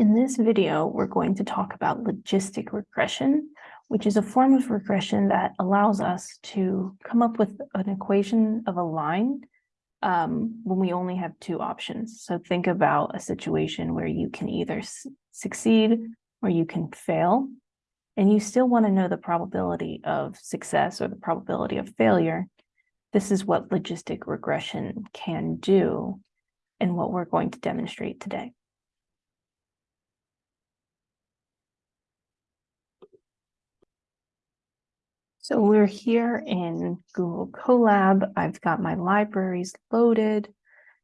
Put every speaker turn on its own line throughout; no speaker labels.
In this video, we're going to talk about logistic regression, which is a form of regression that allows us to come up with an equation of a line um, when we only have two options. So think about a situation where you can either succeed or you can fail, and you still want to know the probability of success or the probability of failure. This is what logistic regression can do and what we're going to demonstrate today. So we're here in Google Colab. I've got my libraries loaded,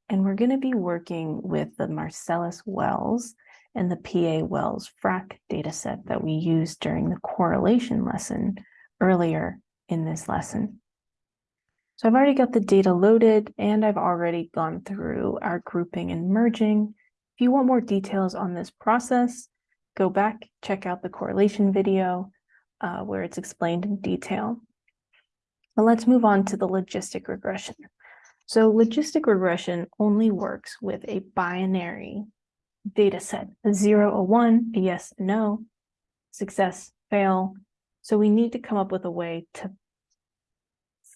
and we're going to be working with the Marcellus Wells and the PA Wells FRAC dataset that we used during the correlation lesson earlier in this lesson. So I've already got the data loaded and I've already gone through our grouping and merging. If you want more details on this process, go back, check out the correlation video uh, where it's explained in detail. But let's move on to the logistic regression. So logistic regression only works with a binary data set, a zero, a one, a yes, a no, success, fail. So we need to come up with a way to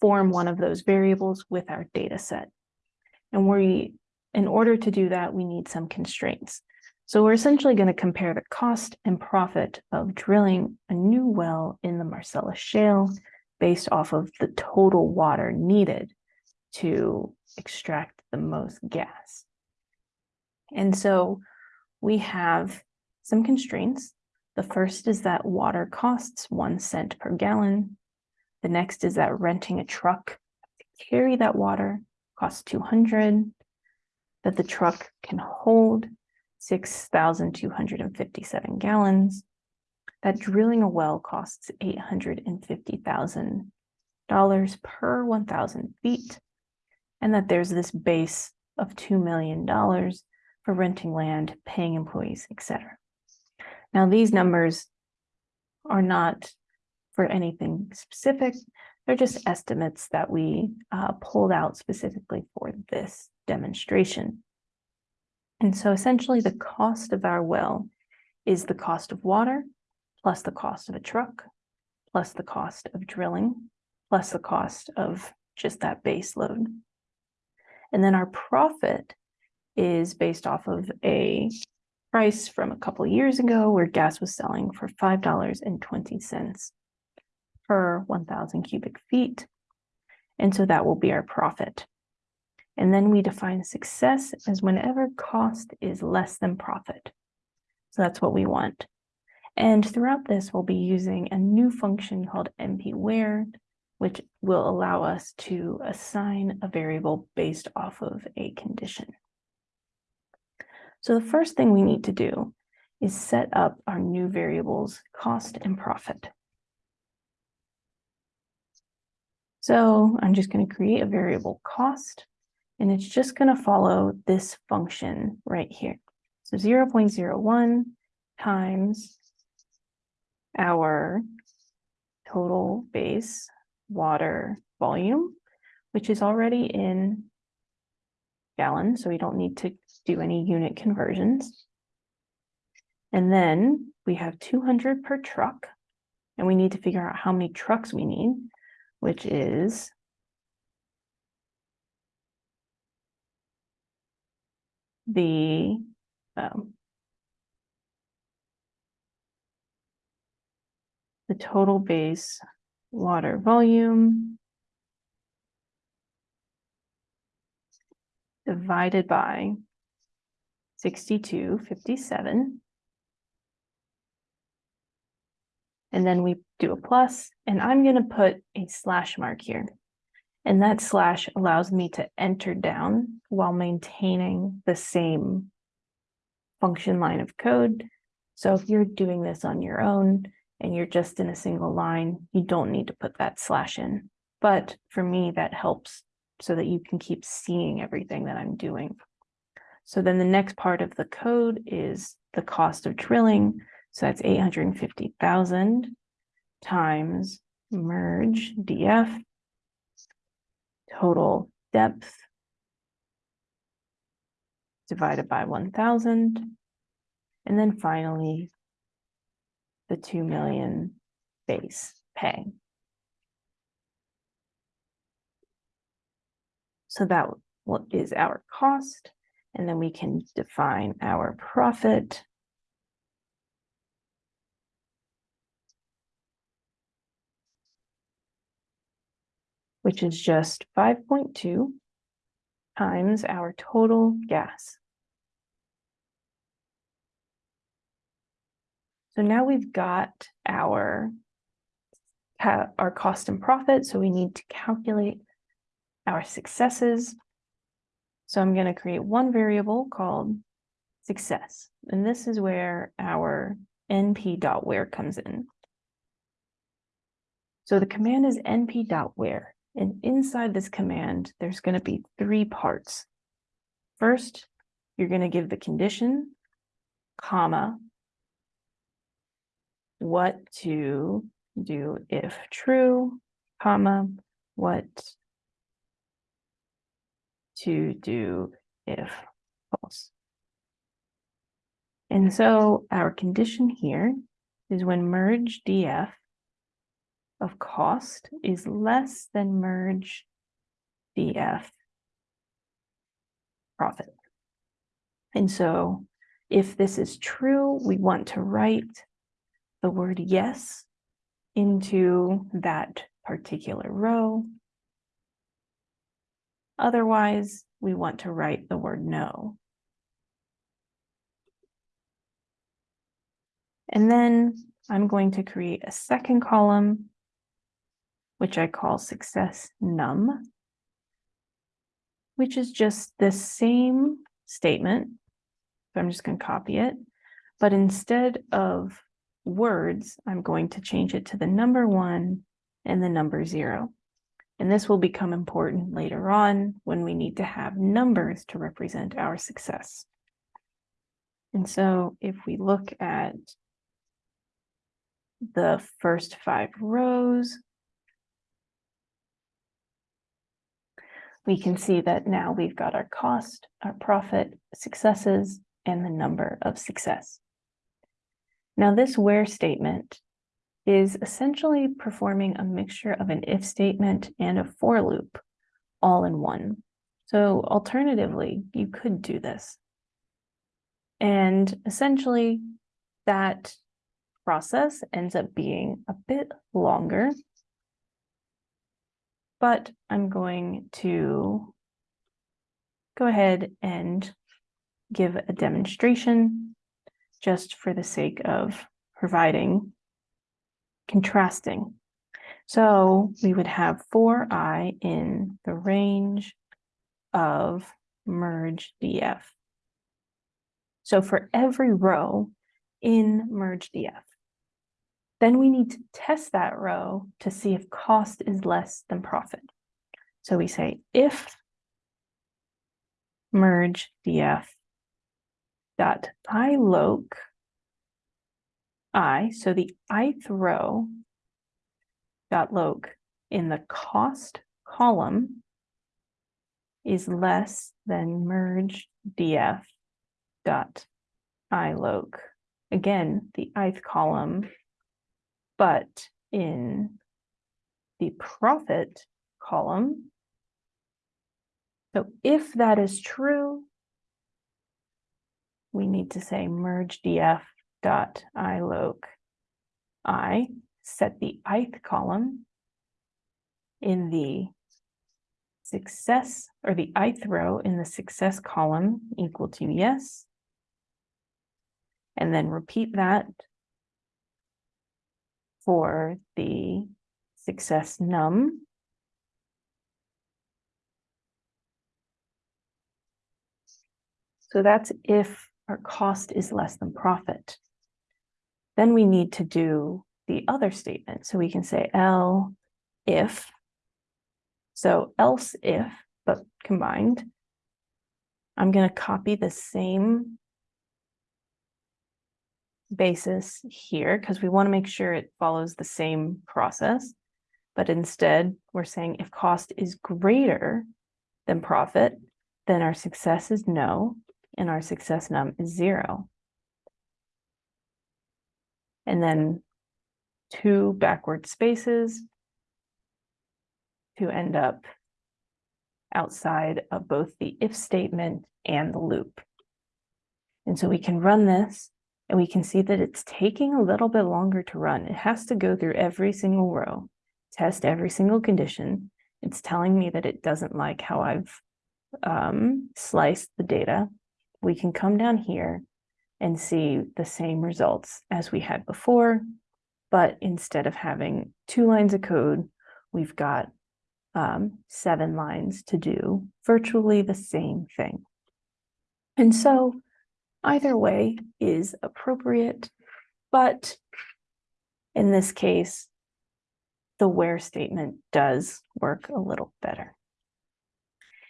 form one of those variables with our data set. And we, in order to do that, we need some constraints. So we're essentially going to compare the cost and profit of drilling a new well in the Marcellus Shale based off of the total water needed to extract the most gas. And so we have some constraints. The first is that water costs one cent per gallon. The next is that renting a truck to carry that water costs 200, that the truck can hold 6,257 gallons. That drilling a well costs $850,000 per 1,000 feet, and that there's this base of $2 million for renting land, paying employees, etc. Now, these numbers are not for anything specific. They're just estimates that we uh, pulled out specifically for this demonstration. And so essentially the cost of our well is the cost of water, plus the cost of a truck, plus the cost of drilling, plus the cost of just that base load. And then our profit is based off of a price from a couple years ago where gas was selling for $5.20 per 1,000 cubic feet. And so that will be our profit. And then we define success as whenever cost is less than profit. So that's what we want. And throughout this, we'll be using a new function called npwhere, which will allow us to assign a variable based off of a condition. So the first thing we need to do is set up our new variables, cost and profit. So I'm just going to create a variable cost and it's just going to follow this function right here. So 0 0.01 times our total base water volume, which is already in gallons, so we don't need to do any unit conversions. And then we have 200 per truck, and we need to figure out how many trucks we need, which is the um, the total base water volume divided by 6257. And then we do a plus, and I'm going to put a slash mark here. And that slash allows me to enter down while maintaining the same function line of code. So if you're doing this on your own and you're just in a single line, you don't need to put that slash in. But for me, that helps so that you can keep seeing everything that I'm doing. So then the next part of the code is the cost of drilling. So that's 850,000 times merge df total depth divided by 1000. And then finally, the two million base pay. So that what is our cost, and then we can define our profit. Which is just five point two times our total gas. So now we've got our our cost and profit, so we need to calculate our successes. So I'm going to create one variable called success, and this is where our np.where comes in. So the command is np.where, and inside this command, there's going to be three parts. First, you're going to give the condition, comma, what to do if true, comma, what to do if false. And so our condition here is when merge df of cost is less than merge df profit. And so if this is true, we want to write the word yes into that particular row. Otherwise, we want to write the word no. And then I'm going to create a second column, which I call success num, which is just the same statement. So I'm just going to copy it. But instead of words, I'm going to change it to the number one and the number zero. And this will become important later on when we need to have numbers to represent our success. And so if we look at the first five rows, we can see that now we've got our cost, our profit, successes, and the number of success. Now this where statement is essentially performing a mixture of an if statement and a for loop all in one. So alternatively, you could do this. And essentially that process ends up being a bit longer, but I'm going to go ahead and give a demonstration just for the sake of providing contrasting. So we would have for i in the range of merge df. So for every row in merge df, then we need to test that row to see if cost is less than profit. So we say if merge df dot iloc i, so the ith row dot loc in the cost column is less than merge df dot iloc. Again, the ith column, but in the profit column. So if that is true, we need to say merge df dot iloc i, set the ith column in the success or the ith row in the success column equal to yes. And then repeat that for the success num. So that's if our cost is less than profit. Then we need to do the other statement. So we can say L if, so else if, but combined. I'm going to copy the same basis here because we want to make sure it follows the same process. But instead, we're saying if cost is greater than profit, then our success is no and our success num is zero. and then two backward spaces to end up outside of both the if statement and the loop. And so we can run this and we can see that it's taking a little bit longer to run. It has to go through every single row, test every single condition. It's telling me that it doesn't like how I've um, sliced the data. We can come down here and see the same results as we had before, but instead of having two lines of code, we've got um, seven lines to do virtually the same thing. And so either way is appropriate, but in this case, the where statement does work a little better.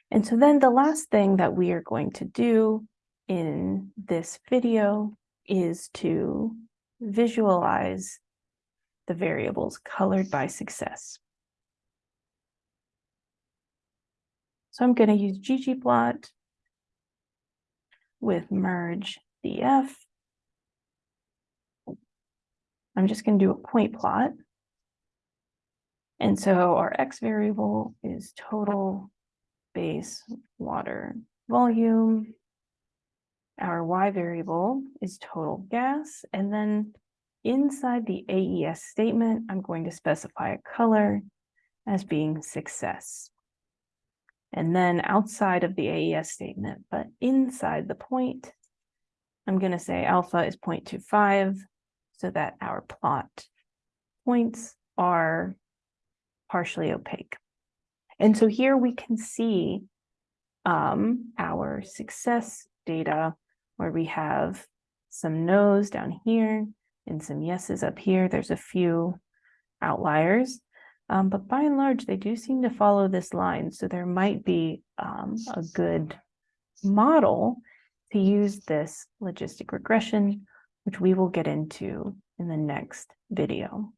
And so then the last thing that we are going to do in this video is to visualize the variables colored by success. So I'm going to use ggplot with merge df. I'm just going to do a point plot. And so our x variable is total base water volume. Our y variable is total gas. And then inside the AES statement, I'm going to specify a color as being success. And then outside of the AES statement, but inside the point, I'm going to say alpha is 0.25 so that our plot points are partially opaque. And so here we can see um, our success data where we have some no's down here and some yeses up here. There's a few outliers, um, but by and large, they do seem to follow this line. So there might be um, a good model to use this logistic regression, which we will get into in the next video.